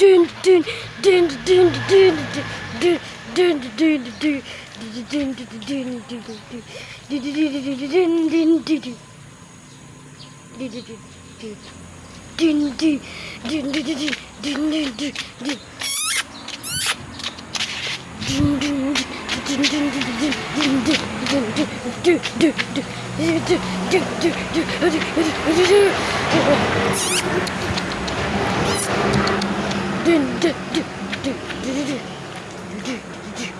dün dün dün dün dün dün dün dün dün dün dün dün dün dün dün dün dün